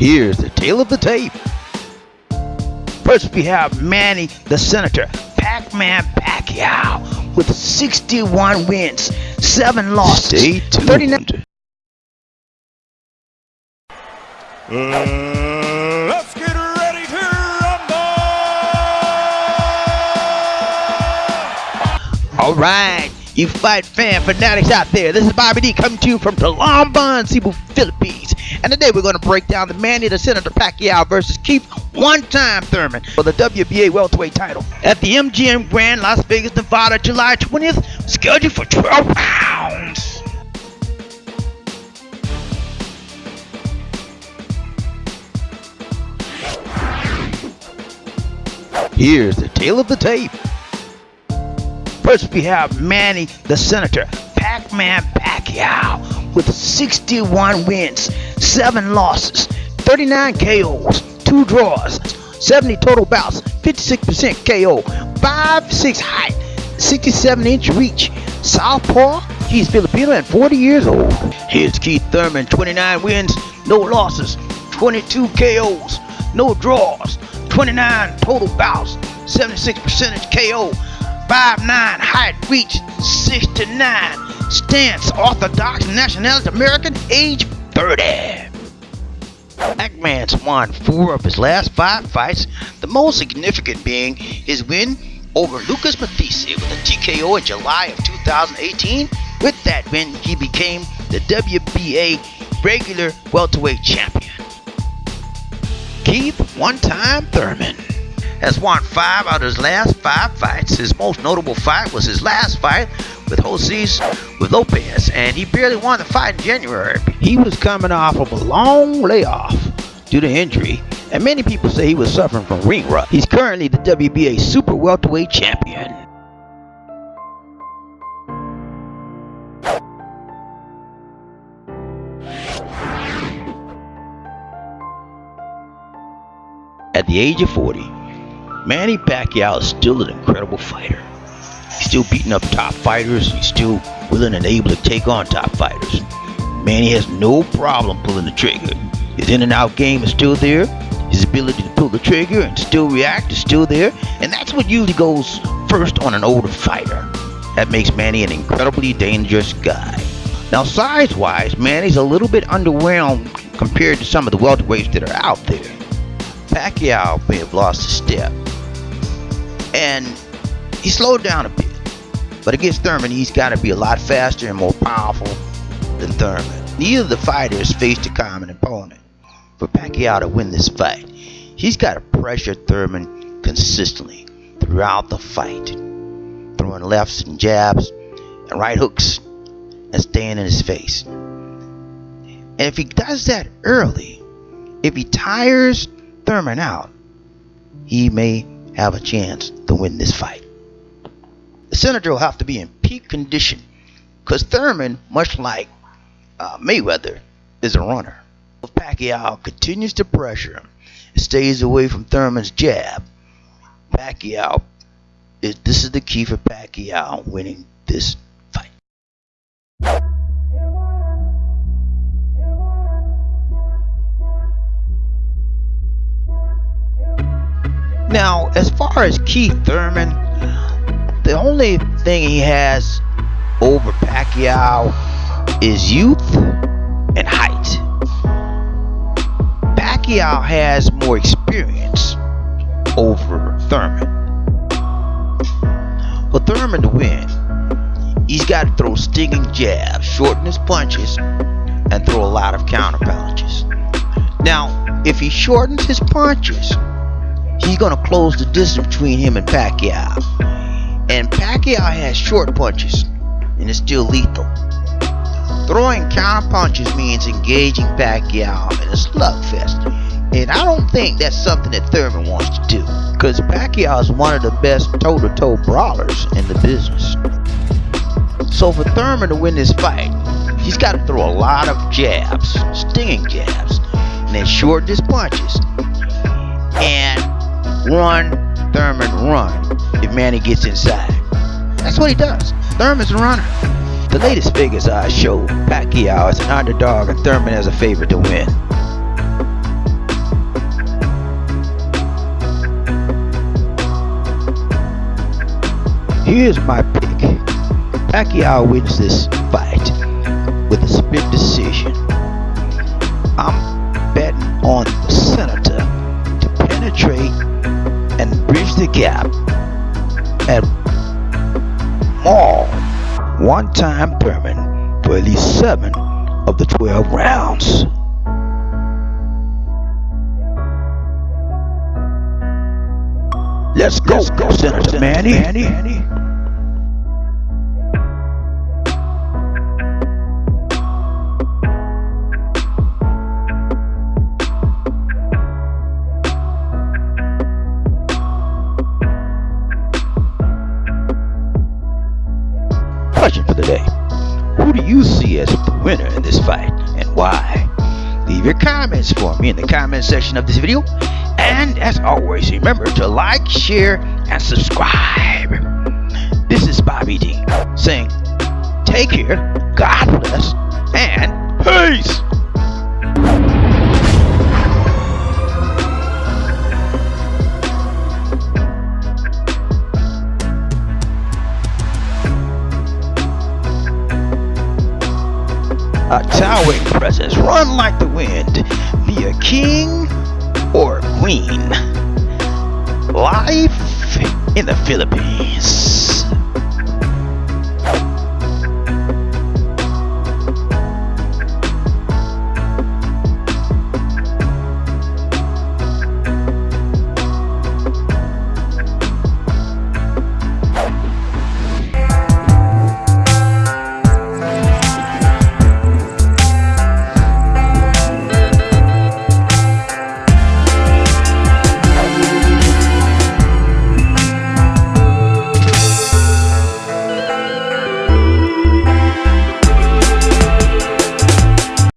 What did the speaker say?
Here's the tale of the tape. First, we have Manny the Senator, Pac Man Pacquiao, with 61 wins, 7 losses. Stay tuned. 39 Uh, let's get ready to rumble! All right, you fight fan fanatics out there. This is Bobby D coming to you from Talamban, Cebu, Philippines. And today we're going to break down the Manny the Senator Pacquiao versus Keith One Time Thurman for the WBA welterweight title at the MGM Grand Las Vegas, Nevada, July 20th, scheduled for 12 rounds. Here's the tale of the tape. First, we have Manny the Senator, Pac Man Pacquiao, with 61 wins, 7 losses, 39 KOs, 2 draws, 70 total bouts, 56% KO, 5'6 height, 67 inch reach, Southpaw, he's Filipino and 40 years old. Here's Keith Thurman, 29 wins, no losses, 22 KOs, no draws, 29 total bouts, 76 percentage KO, 5'9 height, reach 6 to 9, stance orthodox, nationality American, age 30. Pac-Man's won four of his last five fights, the most significant being his win over Lucas Matthysse with a TKO in July of 2018. With that win, he became the WBA regular welterweight champion. Keith One Time Thurman has won five out of his last five fights. His most notable fight was his last fight with Jose with Lopez, and he barely won the fight in January. He was coming off of a long layoff due to injury, and many people say he was suffering from ring rust. He's currently the WBA Super Welterweight Champion. At the age of 40, Manny Pacquiao is still an incredible fighter. He's still beating up top fighters. He's still willing and able to take on top fighters. Manny has no problem pulling the trigger. His in and out game is still there. His ability to pull the trigger and still react is still there. And that's what usually goes first on an older fighter. That makes Manny an incredibly dangerous guy. Now, size wise, Manny's a little bit underwhelmed compared to some of the welterweights that are out there. Pacquiao may have lost a step. And he slowed down a bit. But against Thurman, he's got to be a lot faster and more powerful than Thurman. Neither of the fighters faced a common opponent. For Pacquiao to win this fight, he's got to pressure Thurman consistently throughout the fight, throwing lefts and jabs and right hooks and staying in his face. And if he does that early, if he tires Thurman out, he may have a chance to win this fight. The senator will have to be in peak condition because Thurman, much like uh, Mayweather, is a runner. If Pacquiao continues to pressure him and stays away from Thurman's jab, Pacquiao, is, this is the key for Pacquiao winning this fight. Now, as far as Keith Thurman, the only thing he has over Pacquiao is youth and height. Pacquiao has more experience over Thurman. For Thurman to win, he's got to throw stinging jabs, shorten his punches, and throw a lot of counter punches. Now, if he shortens his punches, he's going to close the distance between him and Pacquiao. And Pacquiao has short punches and it's still lethal. Throwing counter punches means engaging Pacquiao in a slugfest. And I don't think that's something that Thurman wants to do. Because Pacquiao is one of the best toe-to-toe brawlers in the business. So for Thurman to win this fight, he's got to throw a lot of jabs, stinging jabs, and then shorten his punches. And run, Thurman, run it, man, gets inside. That's what he does. Thurman's a runner. The latest figures I show Pacquiao is an underdog and Thurman as a favorite to win. Here's my pick. Pacquiao wins this fight with a split decision. I'm betting on the Senator to penetrate and bridge the gap one-time Thurman for at least seven of the 12 rounds. Let's go, Let's go Senator, Senator Manny. Manny. Question for the day. Who do you see as the winner in this fight and why? Leave your comments for me in the comment section of this video and as always, remember to like, share, and subscribe. This is Bobby D saying, take care, God bless, and peace. A towering presence run like the wind, be a king or queen. Life in the Philippines.